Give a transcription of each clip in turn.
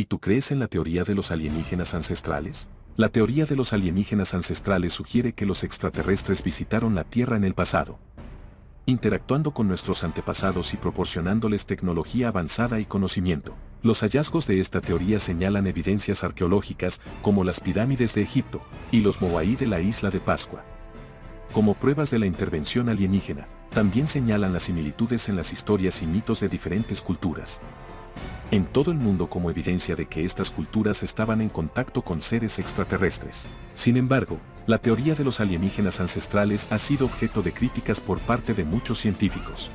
¿Y tú crees en la teoría de los alienígenas ancestrales? La teoría de los alienígenas ancestrales sugiere que los extraterrestres visitaron la Tierra en el pasado, interactuando con nuestros antepasados y proporcionándoles tecnología avanzada y conocimiento. Los hallazgos de esta teoría señalan evidencias arqueológicas como las pirámides de Egipto y los Moai de la isla de Pascua. Como pruebas de la intervención alienígena, también señalan las similitudes en las historias y mitos de diferentes culturas en todo el mundo como evidencia de que estas culturas estaban en contacto con seres extraterrestres. Sin embargo, la teoría de los alienígenas ancestrales ha sido objeto de críticas por parte de muchos científicos.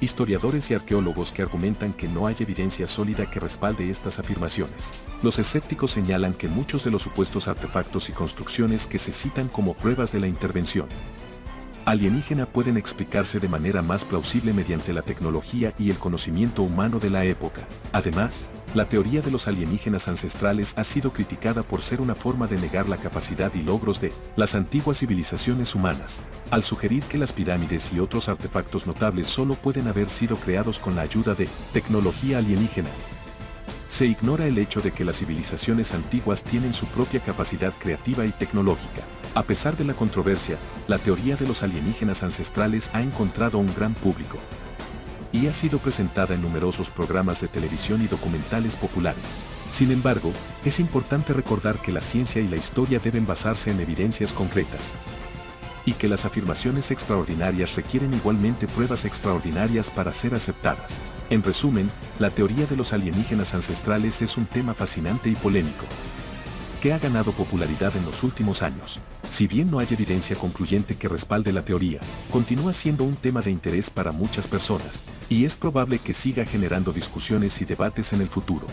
Historiadores y arqueólogos que argumentan que no hay evidencia sólida que respalde estas afirmaciones. Los escépticos señalan que muchos de los supuestos artefactos y construcciones que se citan como pruebas de la intervención alienígena pueden explicarse de manera más plausible mediante la tecnología y el conocimiento humano de la época. Además, la teoría de los alienígenas ancestrales ha sido criticada por ser una forma de negar la capacidad y logros de las antiguas civilizaciones humanas, al sugerir que las pirámides y otros artefactos notables solo pueden haber sido creados con la ayuda de tecnología alienígena. Se ignora el hecho de que las civilizaciones antiguas tienen su propia capacidad creativa y tecnológica. A pesar de la controversia, la teoría de los alienígenas ancestrales ha encontrado un gran público y ha sido presentada en numerosos programas de televisión y documentales populares. Sin embargo, es importante recordar que la ciencia y la historia deben basarse en evidencias concretas y que las afirmaciones extraordinarias requieren igualmente pruebas extraordinarias para ser aceptadas. En resumen, la teoría de los alienígenas ancestrales es un tema fascinante y polémico, que ha ganado popularidad en los últimos años. Si bien no hay evidencia concluyente que respalde la teoría, continúa siendo un tema de interés para muchas personas, y es probable que siga generando discusiones y debates en el futuro.